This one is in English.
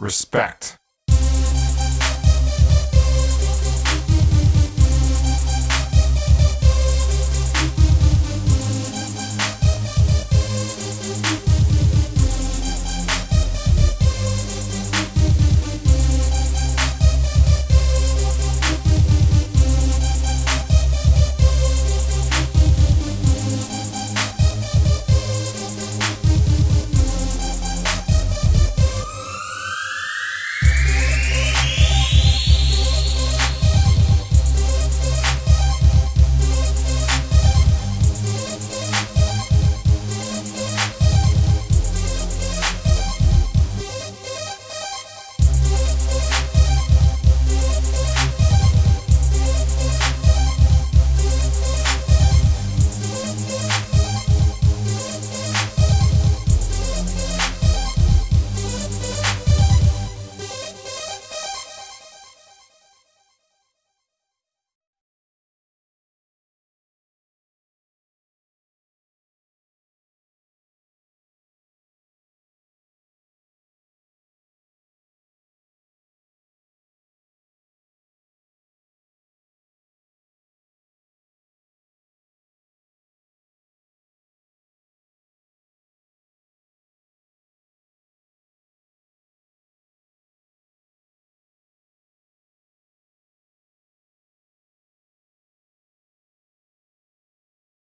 respect.